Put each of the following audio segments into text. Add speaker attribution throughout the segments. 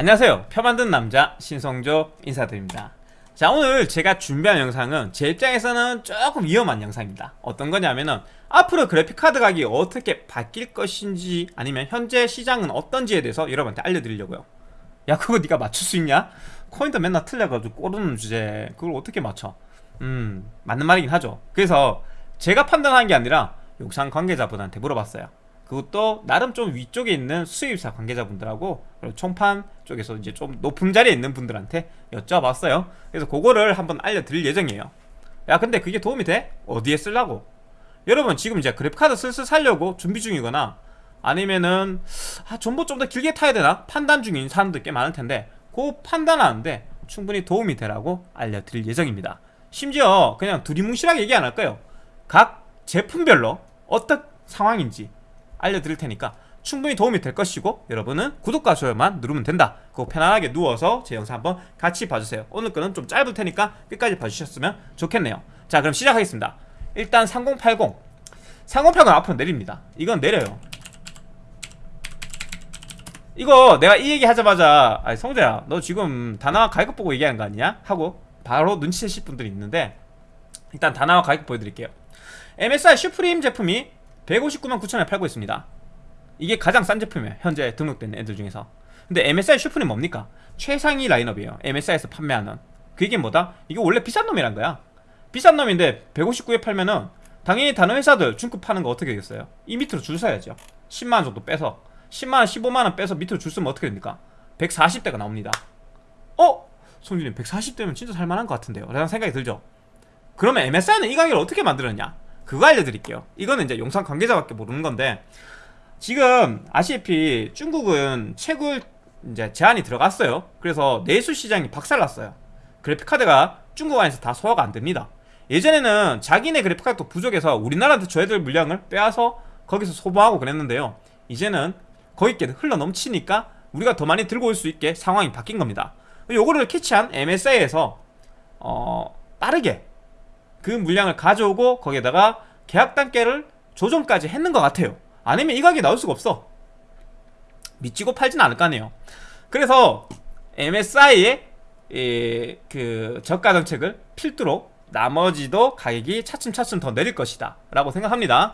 Speaker 1: 안녕하세요. 표 만든 남자 신성조 인사드립니다. 자 오늘 제가 준비한 영상은 제 입장에서는 조금 위험한 영상입니다. 어떤 거냐면은 앞으로 그래픽카드 가격이 어떻게 바뀔 것인지 아니면 현재 시장은 어떤지에 대해서 여러분한테 알려드리려고요. 야 그거 네가 맞출 수 있냐? 코인도 맨날 틀려가지고 꼬르는 주제. 그걸 어떻게 맞춰? 음 맞는 말이긴 하죠. 그래서 제가 판단한 게 아니라 영상 관계자분한테 물어봤어요 그것도 나름 좀 위쪽에 있는 수입사 관계자분들하고 그리고 총판 쪽에서 이제 좀 높은 자리에 있는 분들한테 여쭤봤어요 그래서 그거를 한번 알려드릴 예정이에요 야 근데 그게 도움이 돼? 어디에 쓰려고? 여러분 지금 이제 그래픽카드 슬슬 살려고 준비 중이거나 아니면은 아 정보 좀 더 길게 타야 되나? 판단 중인 사람들 꽤 많을 텐데 그 판단하는데 충분히 도움이 되라고 알려드릴 예정입니다 심지어 그냥 두리뭉실하게 얘기 안 할까요? 각 제품별로 어떤 상황인지 알려드릴 테니까 충분히 도움이 될 것이고 여러분은 구독과 좋아요만 누르면 된다. 그거 편안하게 누워서 제 영상 한번 같이 봐주세요. 오늘 거는 좀 짧을 테니까 끝까지 봐주셨으면 좋겠네요. 자 그럼 시작하겠습니다. 일단 3080 3080 앞으로 내립니다. 이건 내려요. 이거 내가 이 얘기 하자마자 아니 성재야 너 지금 다나와 가격 보고 얘기하는 거 아니냐? 하고 바로 눈치채실 분들이 있는데 일단 다나와 가격 보여드릴게요. MSI 슈프림 제품이 159만 9천원에 팔고 있습니다. 이게 가장 싼 제품이에요. 현재 등록된 애들 중에서. 근데 MSI 슈프림 뭡니까? 최상위 라인업이에요. MSI에서 판매하는. 그게 뭐다? 이게 원래 비싼 놈이란 거야. 비싼 놈인데 159에 팔면은 당연히 다른 회사들 중급 파는 거 어떻게 되겠어요? 이 밑으로 줄 서야죠. 10만원 정도 빼서. 10만원 15만원 빼서 밑으로 줄 서면 어떻게 됩니까? 140대가 나옵니다. 어? 송준님 140대면 진짜 살만한 것 같은데요. 라는 생각이 들죠? 그러면 MSI는 이 가격을 어떻게 만들었냐 그거 알려드릴게요. 이거는 이제 영상 관계자밖에 모르는 건데 지금 아시다시피 중국은 채굴 이제 제한이 들어갔어요. 그래서 내수 시장이 박살났어요. 그래픽카드가 중국 안에서 다 소화가 안 됩니다. 예전에는 자기네 그래픽카드도 부족해서 우리나라한테 줘야 될 물량을 빼앗아 거기서 소모하고 그랬는데요. 이제는 거기께 흘러 넘치니까 우리가 더 많이 들고 올 수 있게 상황이 바뀐 겁니다. 요거를 캐치한 MSI에서 어, 빠르게 그 물량을 가져오고 거기에다가 계약 단계를 조정까지 했는 것 같아요. 아니면 이 가격이 나올 수가 없어. 미치고 팔진 않을 거 아니에요. 그래서 MSI의 그 저가 정책을 필두로 나머지도 가격이 차츰차츰 더 내릴 것이다 라고 생각합니다.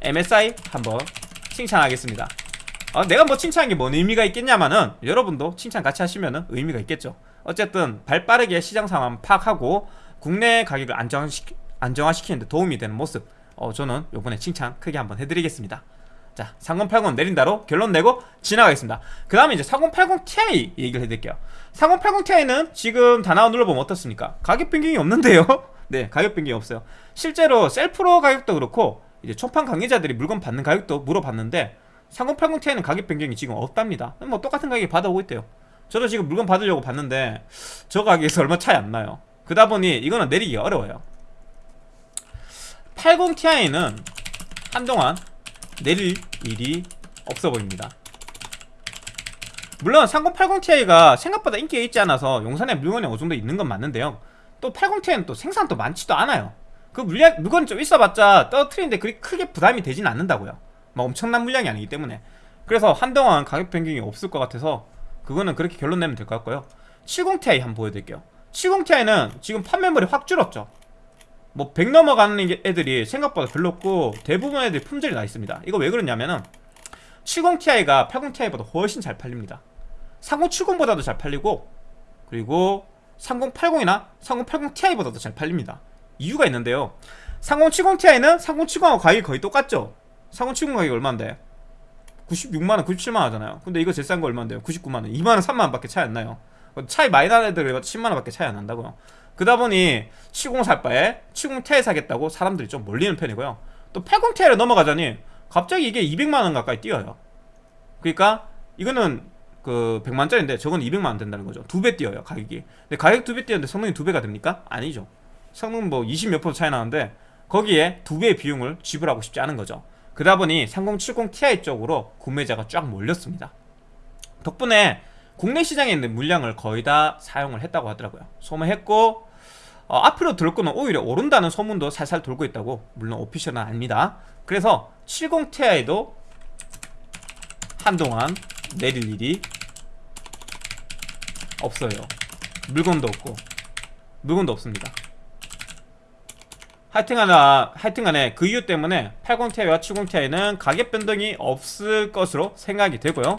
Speaker 1: MSI 한번 칭찬하겠습니다. 어, 내가 뭐 칭찬한 게 뭔 의미가 있겠냐마는 여러분도 칭찬 같이 하시면 의미가 있겠죠. 어쨌든 발빠르게 시장 상황 파악하고 국내 가격을 안정시키, 안정화시키는데 도움이 되는 모습 어, 저는 요번에 칭찬 크게 한번 해드리겠습니다. 자 3080 내린다로 결론 내고 지나가겠습니다. 그 다음에 이제 3080ti 얘기를 해드릴게요. 3080ti는 지금 다 나와 눌러보면 어떻습니까? 가격 변경이 없는데요? 네 가격 변경이 없어요. 실제로 셀프로 가격도 그렇고 이제 초판 관계자들이 물건 받는 가격도 물어봤는데 3080ti는 가격 변경이 지금 없답니다. 뭐 똑같은 가격에 받아오고 있대요. 저도 지금 물건 받으려고 봤는데 저 가격에서 얼마 차이 안 나요 그다 보니 이거는 내리기가 어려워요. 80ti는 한동안 내릴 일이 없어 보입니다. 물론 3080ti가 생각보다 인기가 있지 않아서 용산에 물건이 어느 정도 있는 건 맞는데요. 또 80ti는 또 생산도 많지도 않아요. 그 물량, 물건이 좀 있어봤자 떨어뜨리는데 그렇게 크게 부담이 되진 않는다고요. 막 엄청난 물량이 아니기 때문에. 그래서 한동안 가격 변경이 없을 것 같아서 그거는 그렇게 결론 내면 될 것 같고요. 70ti 한번 보여드릴게요 70ti는 지금 판매물이 확 줄었죠. 뭐 100 넘어가는 애들이 생각보다 별로 없고 대부분 애들이 품절이 나 있습니다. 이거 왜 그러냐면은 70ti가 80ti보다 훨씬 잘 팔립니다. 3070보다도 잘 팔리고 그리고 3080이나 3080ti보다도 잘 팔립니다. 이유가 있는데요. 3070ti는 3070하고 가격이 거의 똑같죠. 3070 가격이 얼마인데? 96만원 97만원 하잖아요. 근데 이거 제일 싼 거 얼마인데요? 99만원 2만원 3만원 밖에 차이 안 나요 차이 많이 나는 애들 10만원 밖에 차이 안 난다고요. 그러다 보니 70 살 바에 70ti 사겠다고 사람들이 좀 몰리는 편이고요. 또 80ti를 넘어가자니 갑자기 이게 200만원 가까이 뛰어요. 그러니까 이거는 그 100만짜리인데 저건 200만원 된다는 거죠. 두 배 뛰어요 가격이. 근데 가격 두 배 뛰었는데 성능이 두 배가 됩니까? 아니죠. 성능 뭐 20 몇 프로 차이 나는데 거기에 두 배의 비용을 지불하고 싶지 않은 거죠. 그러다 보니 3070ti 쪽으로 구매자가 쫙 몰렸습니다. 덕분에 국내 시장에 있는 물량을 거의 다 사용을 했다고 하더라고요. 소모했고 어, 앞으로 들 거는 오히려 오른다는 소문도 살살 돌고 있다고 물론 오피셜은 아닙니다. 그래서 70ti도 한동안 내릴 일이 없어요. 물건도 없고 물건도 없습니다. 하여튼간에 하여튼간에 그 이유 때문에 80ti와 70ti는 가격 변동이 없을 것으로 생각이 되고요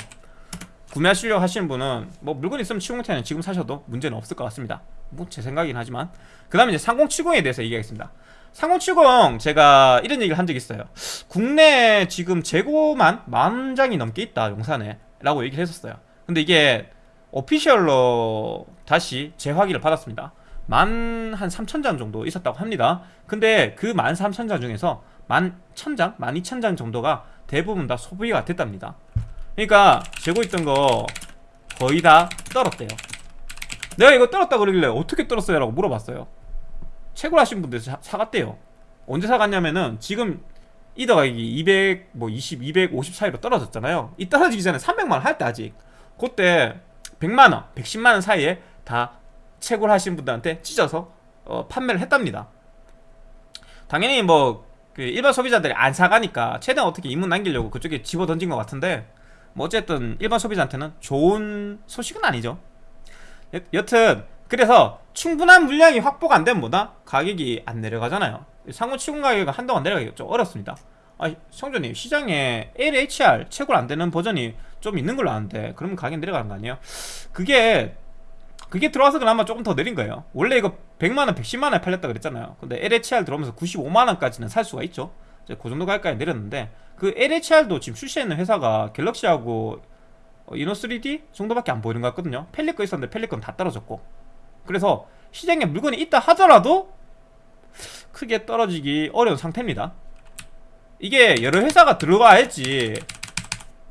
Speaker 1: 구매하시려고 하시는 분은 뭐 물건 있으면 70ti는 지금 사셔도 문제는 없을 것 같습니다. 뭐 제 생각이긴 하지만. 그 다음에 이제 3070에 대해서 얘기하겠습니다. 3070 제가 이런 얘기를 한 적이 있어요. 국내 지금 재고만 만 장이 넘게 있다 용산에 라고 얘기를 했었어요. 근데 이게 오피셜로 다시 재확인을 받았습니다. 만 한 3천장 정도 있었다고 합니다. 근데 그 만 3천장 중에서 만 1000장, 만 2000장 정도가 대부분 다 소비가 됐답니다 그러니까 재고 있던 거 거의 다 떨었대요. 내가 이거 떨었다 그러길래 어떻게 떨었어요? 라고 물어봤어요. 채굴 하신 분들 사, 사갔대요. 언제 사갔냐면은 지금 이 더 가격이 200, 뭐 20, 250 사이로 떨어졌잖아요. 이 떨어지기 전에 300만원 할 때 아직. 그때 100만원, 110만원 사이에 다 채굴 하신 분들한테 찢어서 어, 판매를 했답니다. 당연히 뭐 그 일반 소비자들이 안 사가니까 최대한 어떻게 이문 남기려고 그쪽에 집어 던진 것 같은데 뭐 어쨌든 일반 소비자한테는 좋은 소식은 아니죠. 여, 여튼 그래서 충분한 물량이 확보가 안 되면 뭐다? 가격이 안 내려가잖아요. 상호 치군 가격이 한동안 내려가기가 좀 어렵습니다. 아 성조님 시장에 LHR 채굴 안 되는 버전이 좀 있는 걸로 아는데 그러면 가격 내려가는 거 아니에요? 그게 그게 들어와서 그나마 조금 더 내린 거예요. 원래 이거 100만원 110만원에 팔렸다 그랬잖아요. 근데 LHR 들어오면서 95만원까지는 살 수가 있죠 이제 그 정도 가격까지 내렸는데 그 LHR도 지금 출시하는 회사가 갤럭시하고 어, 이노3D 정도밖에 안 보이는 것 같거든요. 펠리거 있었는데 펠리건 다 떨어졌고. 그래서 시장에 물건이 있다 하더라도 크게 떨어지기 어려운 상태입니다. 이게 여러 회사가 들어가야지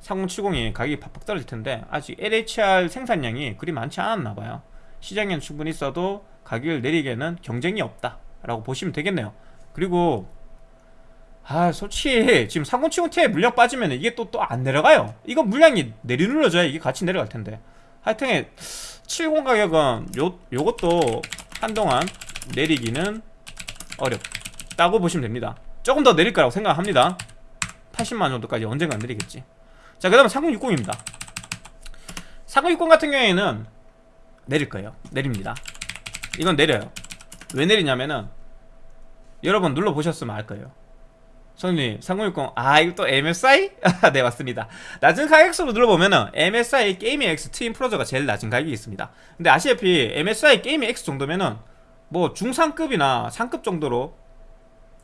Speaker 1: 3070이 가격이 팍팍 떨어질 텐데 아직 LHR 생산량이 그리 많지 않았나 봐요. 시장에는 충분히 있어도 가격을 내리기에는 경쟁이 없다 라고 보시면 되겠네요. 그리고 아 솔직히 지금 3070ti에 물량 빠지면 이게 또 또 안 내려가요. 이거 물량이 내리눌러줘야 이게 같이 내려갈 텐데. 하여튼 70 가격은 요, 요것도 한동안 내리기는 어렵다고 보시면 됩니다. 조금 더 내릴 거라고 생각합니다. 80만 정도까지 언젠가 내리겠지. 자그 다음에 3060입니다. 3060 같은 경우에는 내릴 거예요. 내립니다. 이건 내려요. 왜 내리냐면은 여러분 눌러보셨으면 알 거예요 손님 3060 아 이거 또 MSI? 네 맞습니다. 낮은 가격순으로 눌러보면은 MSI 게이밍 X 트윈 프로저가 제일 낮은 가격이 있습니다. 근데 아시다시피 MSI 게이밍 X 정도면은 뭐 중상급이나 상급 정도로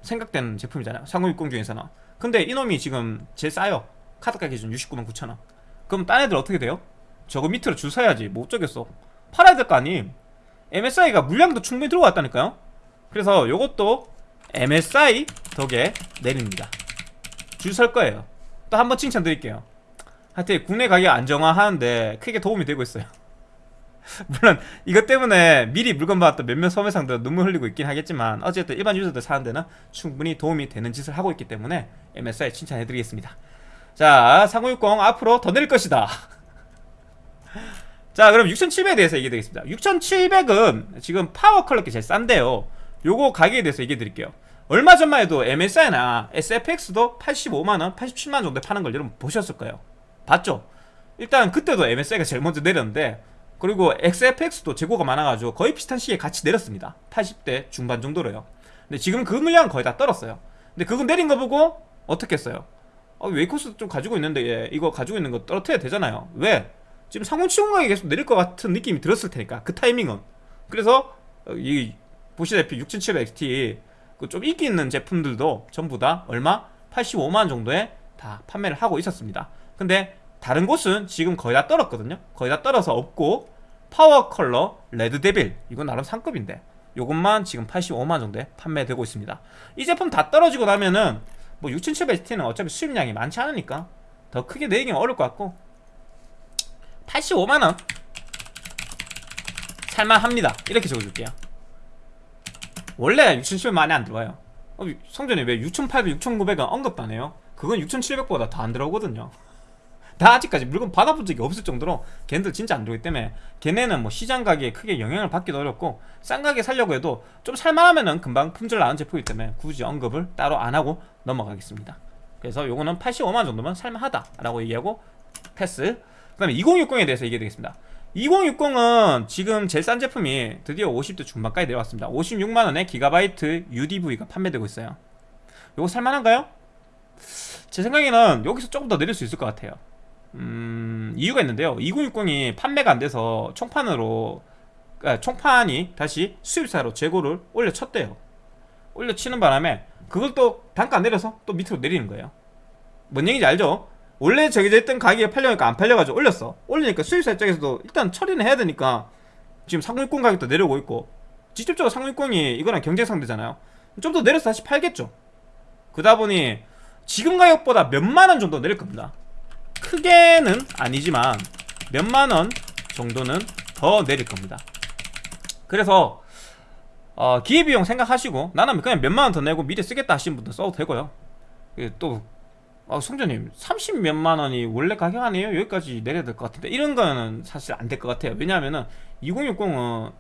Speaker 1: 생각되는 제품이잖아요. 3060 중에서는. 근데 이놈이 지금 제일 싸요. 카드가 기준 69만 9천원. 그럼 딴 애들 어떻게 돼요? 저거 밑으로 줄 서야지. 못 저겠어. 팔아야 될 거 아님? MSI가 물량도 충분히 들어왔다니까요. 그래서 요것도 MSI 덕에 내립니다 줄 설 거예요 또 한 번 칭찬드릴게요 하여튼 국내 가격 안정화하는데 크게 도움이 되고 있어요 물론 이것 때문에 미리 물건 받았던 몇몇 소매상들 눈물 흘리고 있긴 하겠지만 어쨌든 일반 유저들 사는 데는 충분히 도움이 되는 짓을 하고 있기 때문에 MSI 칭찬해드리겠습니다 자, 3060 앞으로 더 내릴 것이다. 자, 그럼 6700에 대해서 얘기해 드리겠습니다. 6700은 지금 파워 컬러기 제일 싼데요. 요거 가격에 대해서 얘기해 드릴게요. 얼마 전만 해도 MSI나 SFX도 85만원, 87만원 정도에 파는 걸 여러분 보셨을 거예요. 봤죠? 일단 그때도 MSI가 제일 먼저 내렸는데 그리고 XFX도 재고가 많아가지고 거의 비슷한 시기에 같이 내렸습니다. 80대 중반 정도로요. 근데 지금 그 물량은 거의 다 떨었어요. 근데 그거 내린 거 보고 어떻게 했어요? 아, 웨이코스 좀 가지고 있는데 예, 이거 가지고 있는 거 떨어뜨려야 되잖아요 왜? 지금 상온치공 가격이 계속 내릴 것 같은 느낌이 들었을 테니까 그 타이밍은 그래서 어, 이 보시다시피 6700XT 그 좀 인기 있는 제품들도 전부 다 얼마? 85만원 정도에 다 판매를 하고 있었습니다. 근데 다른 곳은 지금 거의 다 떨었거든요. 거의 다 떨어서 없고 파워 컬러 레드 데빌 이건 나름 상급인데 요것만 지금 85만원 정도에 판매되고 있습니다. 이 제품 다 떨어지고 나면은 뭐 6700T는 어차피 수입량이 많지 않으니까 더 크게 내기는 어려울 것 같고 85만원. 살만합니다. 이렇게 적어줄게요 원래 6700 많이 안 들어와요. 어, 성전에 왜 6800, 6900은 언급도 안 해요? 그건 6700보다 더 안 들어오거든요. 나 아직까지 물건 받아본 적이 없을 정도로 걔네들 진짜 안 들어오기 때문에 걔네는 뭐 시장 가격에 크게 영향을 받기도 어렵고 싼 가격에 살려고 해도 좀 살만하면은 금방 품질 나은 제품이기 때문에 굳이 언급을 따로 안 하고 넘어가겠습니다. 그래서 요거는 85만 정도면 살만하다 라고 얘기하고 패스. 그 다음에 2060에 대해서 얘기해 드리겠습니다 2060은 지금 제일 싼 제품이 드디어 50대 중반까지 내려왔습니다. 56만원에 기가바이트 UDV가 판매되고 있어요. 요거 살만한가요? 제 생각에는 여기서 조금 더 내릴 수 있을 것 같아요. 음, 이유가 있는데요. 2060이 판매가 안 돼서 총판으로 아, 총판이 다시 수입사로 재고를 올려쳤대요. 올려치는 바람에 그걸 또 단가 안 내려서 또 밑으로 내리는 거예요. 뭔 얘기인지 알죠? 원래 정해져 있던 가격에 팔려니까 안 팔려가지고 올렸어. 올리니까 수입사 입장에서도 일단 처리는 해야 되니까 지금 3060 가격도 내려오고 있고 직접적으로 3060이 이거랑 경쟁 상대잖아요. 좀 더 내려서 다시 팔겠죠. 그러다 보니 지금 가격보다 몇만원 정도 내릴 겁니다. 크게는 아니지만 몇만원 정도는 더 내릴 겁니다. 그래서 어, 기회비용 생각하시고 나는 그냥 몇만원 더 내고 미리 쓰겠다 하시는 분들 써도 되고요. 또 아, 성재님 30 몇만 원이 원래 가격 아니에요? 여기까지 내려야 될 것 같은데. 이런 거는 사실 안 될 것 같아요. 왜냐하면은 2060은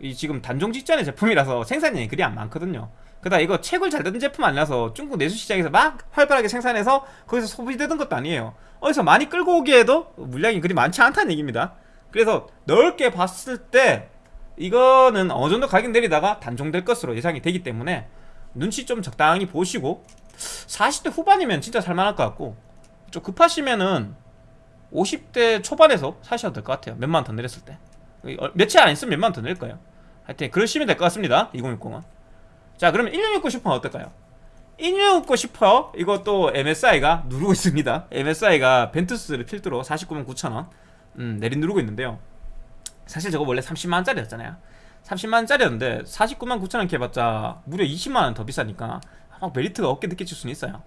Speaker 1: 이 지금 단종 직전의 제품이라서 생산량이 그리 안 많거든요. 그다 이거 채굴 잘 되는 제품 아니라서 중국 내수 시장에서 막 활발하게 생산해서 거기서 소비되던 것도 아니에요. 어디서 많이 끌고 오기에도 물량이 그리 많지 않다는 얘기입니다. 그래서 넓게 봤을 때 이거는 어느 정도 가격 내리다가 단종될 것으로 예상이 되기 때문에 눈치 좀 적당히 보시고 40대 후반이면 진짜 살만할 것 같고 좀 급하시면은 50대 초반에서 사셔도 될 것 같아요. 몇만 원더 내렸을 때. 어, 며칠 안 있으면 몇만 원 더 내릴 거예요. 하여튼 그러시면 될 것 같습니다. 2060은. 자 그러면 1660 슈퍼는 어떨까요? 1660 슈퍼 이것도 MSI가 누르고 있습니다. MSI가 벤투스를 필두로 49만 9천원 음, 내린 누르고 있는데요. 사실 저거 원래 30만원짜리였잖아요. 30만원짜리였는데 49만 9천원 해봤자 무려 20만원 더 비싸니까 막 메리트가 없게 느껴질 수는 있어요.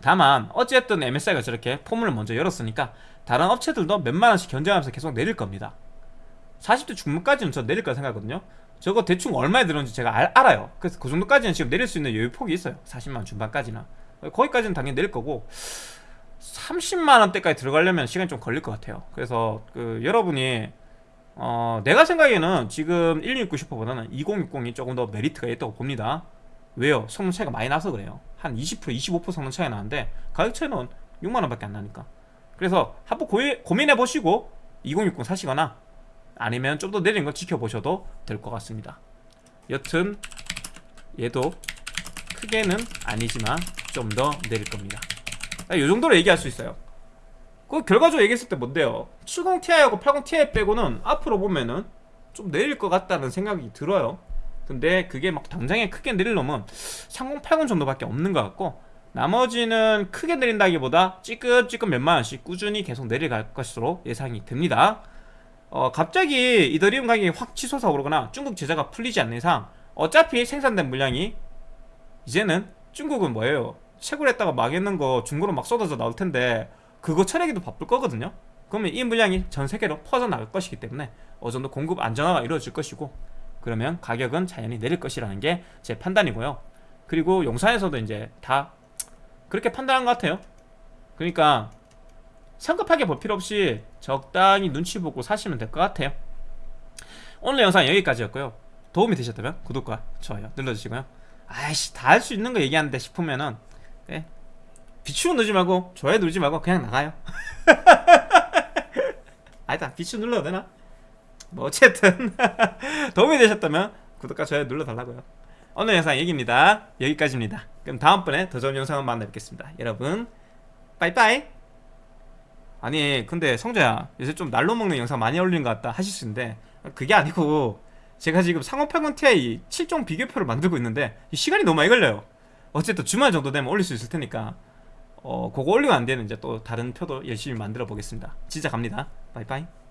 Speaker 1: 다만 어쨌든 MSI가 저렇게 포문을 먼저 열었으니까 다른 업체들도 몇만원씩 견제하면서 계속 내릴 겁니다. 40대 중반까지는 저 내릴 거라 생각하거든요. 저거 대충 얼마에 들었는지 제가 알, 알아요. 그래서 그 정도까지는 지금 내릴 수 있는 여유 폭이 있어요. 40만원 중반까지는. 거기까지는 당연히 내릴 거고 30만원대까지 들어가려면 시간이 좀 걸릴 것 같아요. 그래서 그 여러분이 어, 내가 생각에는 지금 1669 슈퍼보다는 2060이 조금 더 메리트가 있다고 봅니다 왜요? 성능 차이가 많이 나서 그래요. 한 20% 25% 성능 차이 나는데 가격 차이는 6만원밖에 안 나니까. 그래서 한번 고민해 보시고 2060 사시거나 아니면 좀 더 내리는 거 지켜보셔도 될 것 같습니다. 여튼 얘도 크게는 아니지만 좀 더 내릴 겁니다. 이 정도로 얘기할 수 있어요. 그 결과적으로 얘기했을 때 뭔데요? 70ti하고 80ti 빼고는 앞으로 보면은 좀 내릴 것 같다는 생각이 들어요 근데 그게 막 당장에 크게 내릴 놈은 3080 정도밖에 없는 것 같고 나머지는 크게 내린다기보다 찌끔찌끔 몇만원씩 꾸준히 계속 내려갈 것으로 예상이 됩니다. 어, 갑자기 이더리움 가격이 확 치솟아 오르거나 중국 제재가 풀리지 않는 이상 어차피 생산된 물량이 이제는 중국은 뭐예요? 채굴 했다가 망했는 거 중고로 막 쏟아져 나올 텐데 그거 처리하기도 바쁠 거거든요. 그러면 이 물량이 전 세계로 퍼져나갈 것이기 때문에 어느 정도 공급 안정화가 이루어질 것이고 그러면 가격은 자연히 내릴 것이라는 게 제 판단이고요. 그리고 용산에서도 이제 다 그렇게 판단한 것 같아요. 그러니까 성급하게 볼 필요 없이 적당히 눈치 보고 사시면 될 것 같아요. 오늘 영상 여기까지였고요. 도움이 되셨다면 구독과 좋아요 눌러주시고요. 아이씨 다 할 수 있는 거 얘기하는데 싶으면은 네. 비추 누르지 말고 좋아요 누르지 말고 그냥 나가요. 아니다 비추 눌러도 되나? 뭐 어쨌든 도움이 되셨다면 구독과 좋아요 눌러달라고요. 오늘 영상 여기입니다. 여기까지입니다. 그럼 다음번에 더 좋은 영상을 만나 뵙겠습니다. 여러분 빠이빠이! 아니 근데 성재야 요새 좀 날로 먹는 영상 많이 올리는 것 같다 하실 수 있는데 그게 아니고 제가 지금 상호8 Ti 7종 비교표를 만들고 있는데 시간이 너무 많이 걸려요. 어쨌든 주말 정도 되면 올릴 수 있을 테니까 어 그거 올리면 안 되는 이제 또 다른 표도 열심히 만들어 보겠습니다. 진짜 갑니다. 빠이빠이